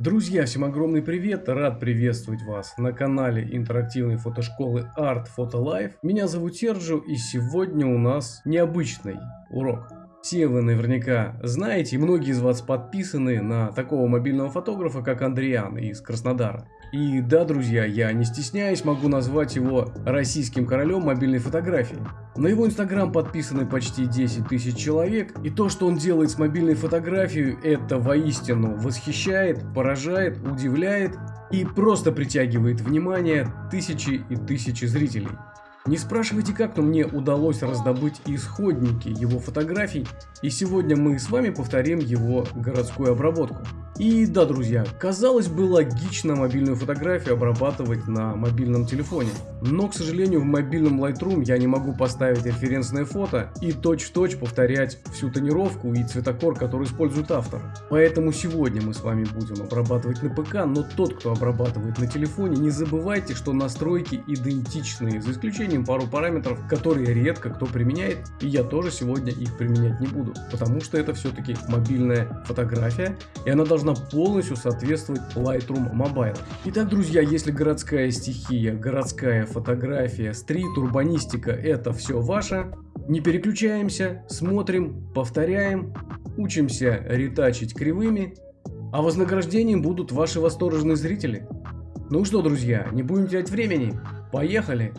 Друзья, всем огромный привет! Рад приветствовать вас на канале интерактивной фотошколы Art Photo Life. Меня зовут Серджио и сегодня у нас необычный урок. Все вы наверняка знаете, многие из вас подписаны на такого мобильного фотографа, как Андриан из Краснодара. И да, друзья, я не стесняюсь, могу назвать его российским королем мобильной фотографии. На его инстаграм подписаны почти 10 тысяч человек, и то, что он делает с мобильной фотографией, это воистину восхищает, поражает, удивляет и просто притягивает внимание тысячи и тысячи зрителей. Не спрашивайте как, но мне удалось раздобыть исходники его фотографий, и сегодня мы с вами повторим его городскую обработку. И да, друзья, казалось бы логично мобильную фотографию обрабатывать на мобильном телефоне. Но, к сожалению, в мобильном Lightroom я не могу поставить референсное фото и точь-в-точь -точь повторять всю тонировку и цветокор, который использует автор. Поэтому сегодня мы с вами будем обрабатывать на ПК, но тот, кто обрабатывает на телефоне, не забывайте, что настройки идентичные, за исключением пару параметров, которые редко кто применяет, и я тоже сегодня их применять не буду, потому что это все-таки мобильная фотография, и она должна должна полностью соответствовать Lightroom Mobile. Итак, друзья, если городская стихия, городская фотография, стрит, урбанистика это все ваше, не переключаемся, смотрим, повторяем, учимся ретачить кривыми, а вознаграждением будут ваши восторженные зрители. Ну что, друзья, не будем терять времени, поехали!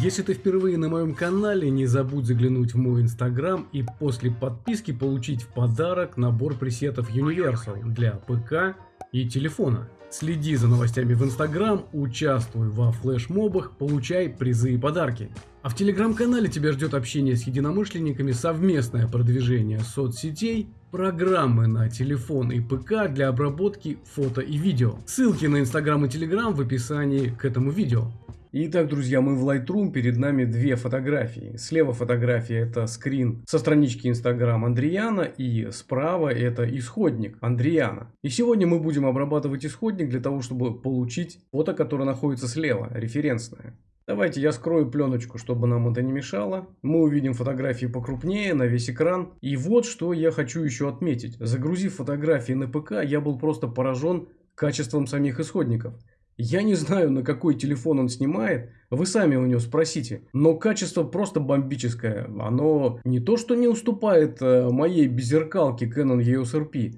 Если ты впервые на моем канале, не забудь заглянуть в мой инстаграм и после подписки получить в подарок набор пресетов Universal для ПК и телефона. Следи за новостями в инстаграм, участвуй во флешмобах, получай призы и подарки. А в телеграм-канале тебя ждет общение с единомышленниками, совместное продвижение соцсетей, программы на телефон и ПК для обработки фото и видео. Ссылки на инстаграм и телеграм в описании к этому видео. Итак, друзья, мы в Lightroom, перед нами две фотографии. Слева фотография это скрин со странички Instagram Андриана и справа это исходник Андриана. И сегодня мы будем обрабатывать исходник для того, чтобы получить фото, которое находится слева, референсное. Давайте я скрою пленочку, чтобы нам это не мешало. Мы увидим фотографии покрупнее на весь экран. И вот что я хочу еще отметить. Загрузив фотографии на ПК, я был просто поражен качеством самих исходников. Я не знаю, на какой телефон он снимает, вы сами у него спросите. Но качество просто бомбическое. Оно не то, что не уступает э, моей беззеркалке Canon EOS RP,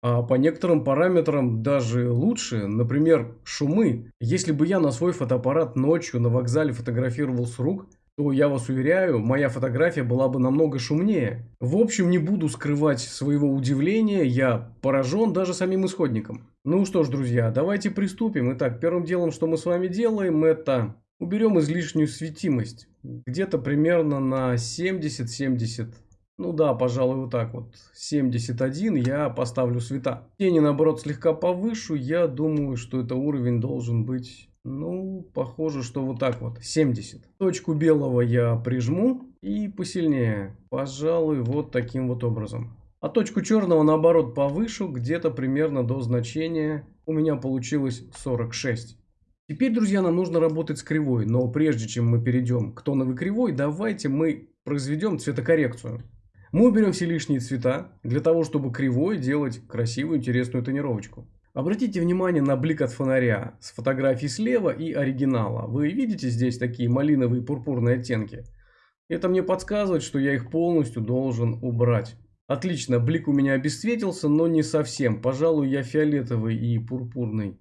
а по некоторым параметрам даже лучше. Например, шумы. Если бы я на свой фотоаппарат ночью на вокзале фотографировал с рук, то я вас уверяю, моя фотография была бы намного шумнее. В общем, не буду скрывать своего удивления, я поражен даже самим исходником. Ну что ж, друзья, давайте приступим. Итак, первым делом, что мы с вами делаем, это уберем излишнюю светимость. Где-то примерно на 70-70. Ну да, пожалуй, вот так вот. 71 я поставлю света. Тени, наоборот, слегка повышу. Я думаю, что это уровень должен быть ну, похоже, что вот так вот. 70. Точку белого я прижму и посильнее. Пожалуй, вот таким вот образом. А точку черного, наоборот, повышу где-то примерно до значения. У меня получилось 46. Теперь, друзья, нам нужно работать с кривой. Но прежде чем мы перейдем к тоновой кривой, давайте мы произведем цветокоррекцию. Мы уберем все лишние цвета для того, чтобы кривой делать красивую, интересную тонировочку. Обратите внимание на блик от фонаря с фотографии слева и оригинала. Вы видите здесь такие малиновые пурпурные оттенки? Это мне подсказывает, что я их полностью должен убрать. Отлично, блик у меня обесцветился, но не совсем. Пожалуй, я фиолетовый и пурпурный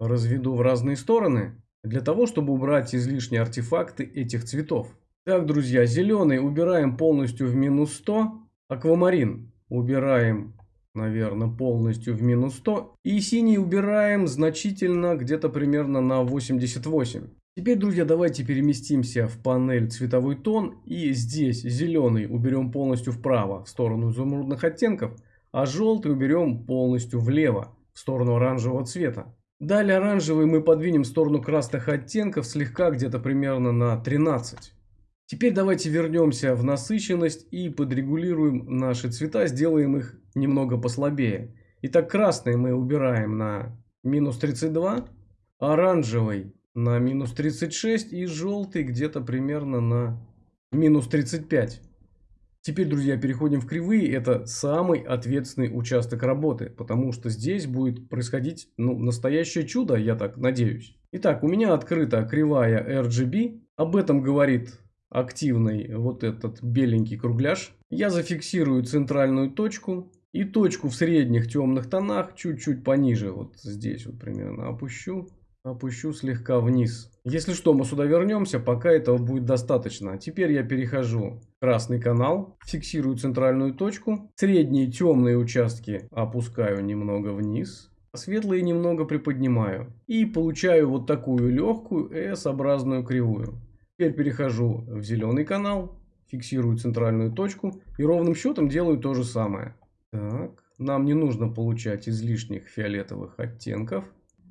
разведу в разные стороны, для того, чтобы убрать излишние артефакты этих цветов. Так, друзья, зеленый убираем полностью в минус 100, аквамарин убираем наверное, полностью в минус 100. И синий убираем значительно, где-то примерно на 88. Теперь, друзья, давайте переместимся в панель цветовой тон. И здесь зеленый уберем полностью вправо, в сторону изумрудных оттенков. А желтый уберем полностью влево, в сторону оранжевого цвета. Далее оранжевый мы подвинем в сторону красных оттенков слегка, где-то примерно на 13. Теперь давайте вернемся в насыщенность и подрегулируем наши цвета, сделаем их немного послабее. Итак, красный мы убираем на минус 32, оранжевый на минус 36 и желтый где-то примерно на минус 35. Теперь, друзья, переходим в кривые. Это самый ответственный участок работы, потому что здесь будет происходить ну, настоящее чудо, я так надеюсь. Итак, у меня открыта кривая RGB. Об этом говорит активный вот этот беленький кругляш. Я зафиксирую центральную точку и точку в средних темных тонах чуть-чуть пониже. Вот здесь вот примерно опущу. Опущу слегка вниз. Если что, мы сюда вернемся, пока этого будет достаточно. Теперь я перехожу в красный канал, фиксирую центральную точку. Средние темные участки опускаю немного вниз. Светлые немного приподнимаю. И получаю вот такую легкую S-образную кривую. Теперь перехожу в зеленый канал, фиксирую центральную точку и ровным счетом делаю то же самое. Так, нам не нужно получать излишних фиолетовых оттенков.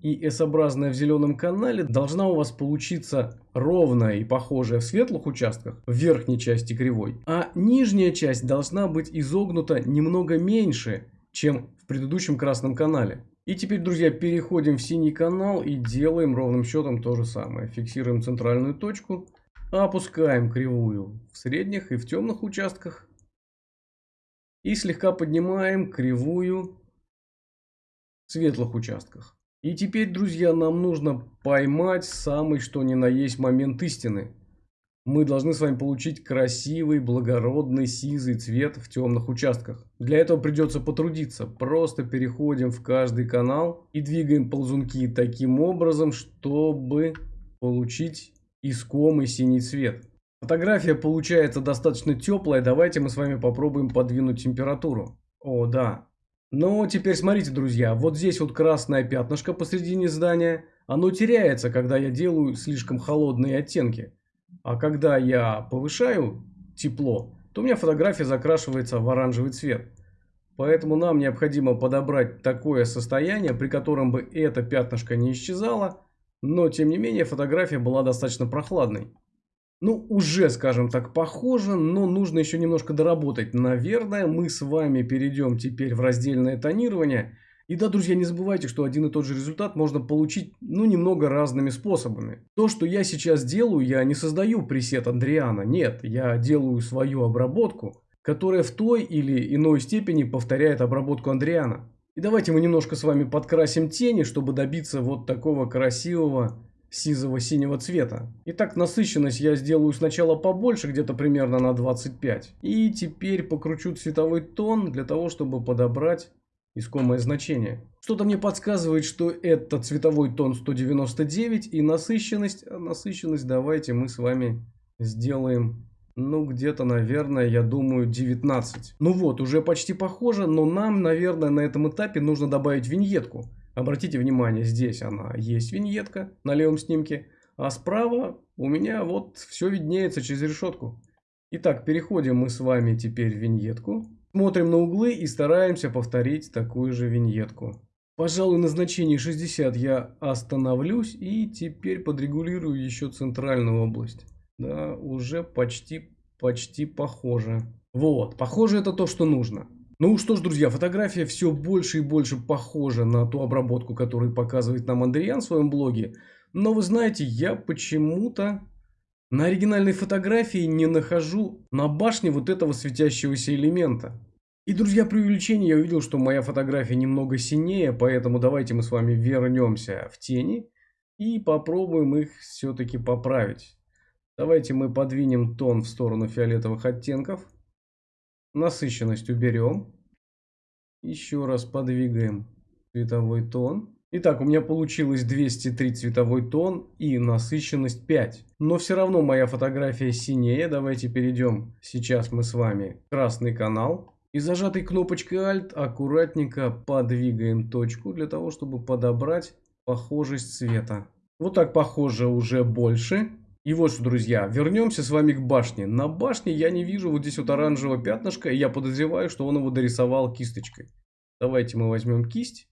И S-образная в зеленом канале должна у вас получиться ровная и похожая в светлых участках, в верхней части кривой. А нижняя часть должна быть изогнута немного меньше, чем в предыдущем красном канале. И теперь, друзья, переходим в синий канал и делаем ровным счетом то же самое. Фиксируем центральную точку, опускаем кривую в средних и в темных участках. И слегка поднимаем кривую в светлых участках. И теперь, друзья, нам нужно поймать самый что ни на есть момент истины. Мы должны с вами получить красивый, благородный, сизый цвет в темных участках. Для этого придется потрудиться. Просто переходим в каждый канал и двигаем ползунки таким образом, чтобы получить искомый синий цвет. Фотография получается достаточно теплая. Давайте мы с вами попробуем подвинуть температуру. О, да. Но теперь смотрите, друзья. Вот здесь вот красное пятнышко посредине здания. Оно теряется, когда я делаю слишком холодные оттенки. А когда я повышаю тепло, то у меня фотография закрашивается в оранжевый цвет. Поэтому нам необходимо подобрать такое состояние, при котором бы это пятнышко не исчезало, но тем не менее фотография была достаточно прохладной. Ну, уже, скажем так, похоже, но нужно еще немножко доработать. Наверное, мы с вами перейдем теперь в раздельное тонирование. И да, друзья, не забывайте, что один и тот же результат можно получить, ну, немного разными способами. То, что я сейчас делаю, я не создаю пресет Андриана. Нет, я делаю свою обработку, которая в той или иной степени повторяет обработку Андриана. И давайте мы немножко с вами подкрасим тени, чтобы добиться вот такого красивого сизого синего цвета. Итак, насыщенность я сделаю сначала побольше, где-то примерно на 25. И теперь покручу цветовой тон для того, чтобы подобрать искомое значение. Что-то мне подсказывает, что это цветовой тон 199 и насыщенность. А насыщенность давайте мы с вами сделаем, ну где-то, наверное, я думаю 19. Ну вот, уже почти похоже, но нам, наверное, на этом этапе нужно добавить виньетку. Обратите внимание, здесь она есть виньетка на левом снимке, а справа у меня вот все виднеется через решетку. Итак, переходим мы с вами теперь в виньетку. Смотрим на углы и стараемся повторить такую же виньетку. Пожалуй, на значении 60 я остановлюсь и теперь подрегулирую еще центральную область. Да, уже почти, почти похоже. Вот, похоже это то, что нужно. Ну что ж, друзья, фотография все больше и больше похожа на ту обработку, которую показывает нам Андриан в своем блоге. Но вы знаете, я почему-то на оригинальной фотографии не нахожу на башне вот этого светящегося элемента. И, друзья, при увеличении я увидел, что моя фотография немного синее, поэтому давайте мы с вами вернемся в тени и попробуем их все-таки поправить. Давайте мы подвинем тон в сторону фиолетовых оттенков. Насыщенность уберем. Еще раз подвигаем цветовой тон. Итак, у меня получилось 203 цветовой тон и насыщенность 5. Но все равно моя фотография синее. Давайте перейдем сейчас мы с вами в красный канал. И зажатой кнопочкой Alt аккуратненько подвигаем точку для того, чтобы подобрать похожесть цвета. Вот так похоже уже больше. И вот что, друзья, вернемся с вами к башне. На башне я не вижу вот здесь вот оранжевого пятнышка, и я подозреваю, что он его дорисовал кисточкой. Давайте мы возьмем кисть.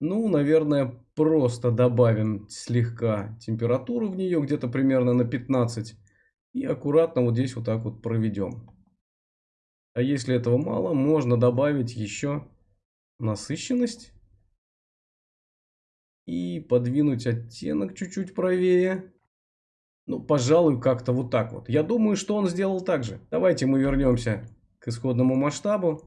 Ну, наверное, просто добавим слегка температуру в нее, где-то примерно на 15. И аккуратно вот здесь вот так вот проведем. А если этого мало, можно добавить еще насыщенность. И подвинуть оттенок чуть-чуть правее. Ну, пожалуй, как-то вот так вот. Я думаю, что он сделал так же. Давайте мы вернемся к исходному масштабу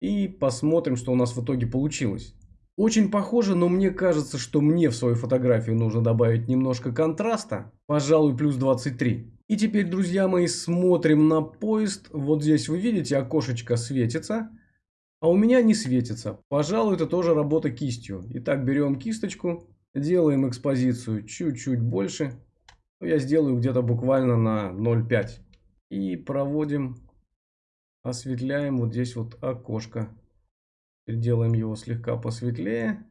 и посмотрим, что у нас в итоге получилось. Очень похоже, но мне кажется, что мне в свою фотографию нужно добавить немножко контраста. Пожалуй, плюс 23. И теперь, друзья мои, смотрим на поезд. Вот здесь вы видите, окошечко светится. А у меня не светится. Пожалуй, это тоже работа кистью. Итак, берем кисточку, делаем экспозицию чуть-чуть больше. Ну, я сделаю где-то буквально на 0,5. И проводим, осветляем вот здесь вот окошко. Теперь делаем его слегка посветлее,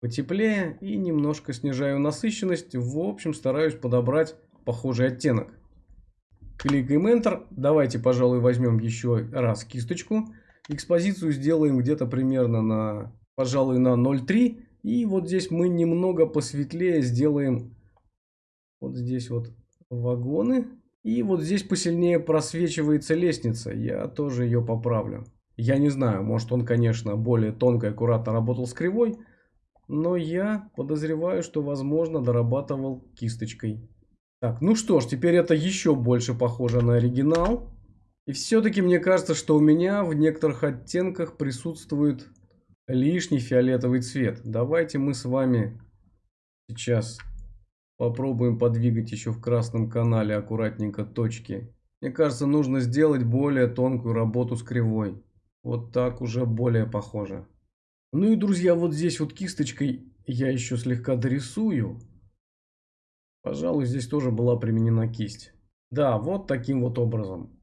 потеплее и немножко снижаю насыщенность. В общем, стараюсь подобрать похожий оттенок. Кликаем Enter. Давайте, пожалуй, возьмем еще раз кисточку. Экспозицию сделаем где-то примерно на, пожалуй, на 0,3. И вот здесь мы немного посветлее сделаем вот здесь вот вагоны. И вот здесь посильнее просвечивается лестница. Я тоже ее поправлю. Я не знаю, может он, конечно, более тонко и аккуратно работал с кривой. Но я подозреваю, что, возможно, дорабатывал кисточкой. Так, ну что ж, теперь это еще больше похоже на оригинал. И все-таки мне кажется, что у меня в некоторых оттенках присутствует лишний фиолетовый цвет. Давайте мы с вами сейчас попробуем подвигать еще в красном канале аккуратненько точки. Мне кажется, нужно сделать более тонкую работу с кривой. Вот так уже более похоже. Ну и, друзья, вот здесь вот кисточкой я еще слегка дорисую. Пожалуй, здесь тоже была применена кисть. Да, вот таким вот образом.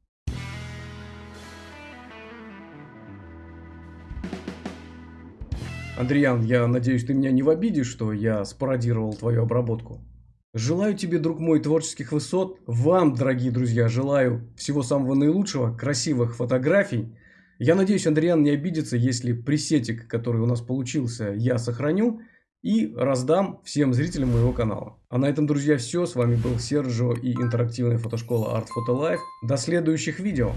Андриан, я надеюсь, ты меня не в обиде, что я спародировал твою обработку. Желаю тебе, друг мой, творческих высот. Вам, дорогие друзья, желаю всего самого наилучшего, красивых фотографий. Я надеюсь, Андриан не обидится, если пресетик, который у нас получился, я сохраню и раздам всем зрителям моего канала. А на этом, друзья, все. С вами был Серджио и интерактивная фотошкола Art Photo Life. До следующих видео.